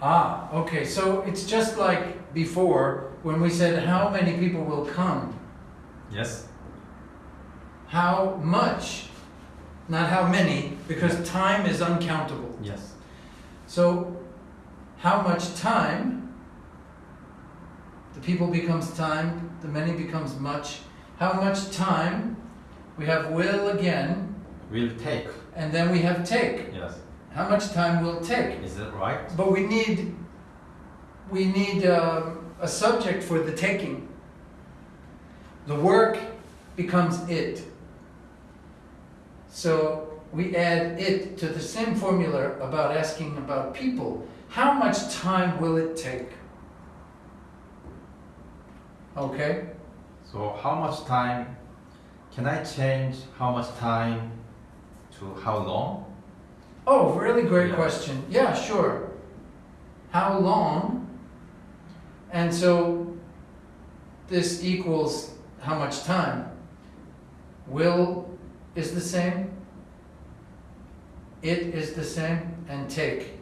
Ah, okay, so it's just like before, when we said how many people will come, Yes. how much, not how many, because time is uncountable. Yes. So, how much time, the people becomes time, the many becomes much. How much time, we have will again, Will take. and then we have take. Yes. How much time will it take? Is that right? But we need, we need um, a subject for the taking. The work becomes it. So we add it to the same formula about asking about people. How much time will it take? Okay? So how much time can I change how much time to how long? Oh, really great Yeah. question. Yeah, sure. How long? And so this equals how much time? Will is the same, it is the same, and take.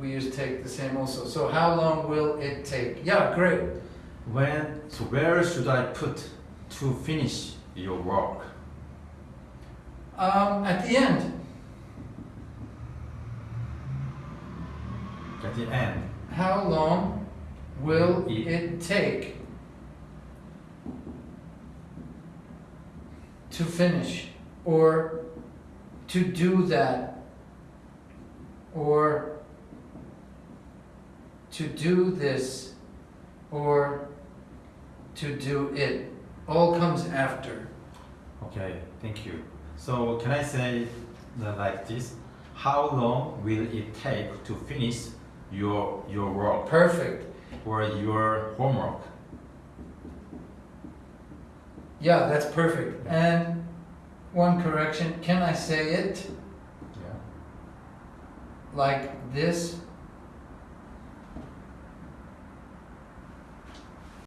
We use take the same also. So how long will it take? Yeah, great. When so where should I put to finish your work? Um, at the end, At the end. how long will It- it take to finish or to do that or to do this or to do it all comes after Okay, thank you. So can I say like this? How long will it take to finish your your work perfect. Or your homework? yeah that's perfect. And one correction can i say it? Yeah. like this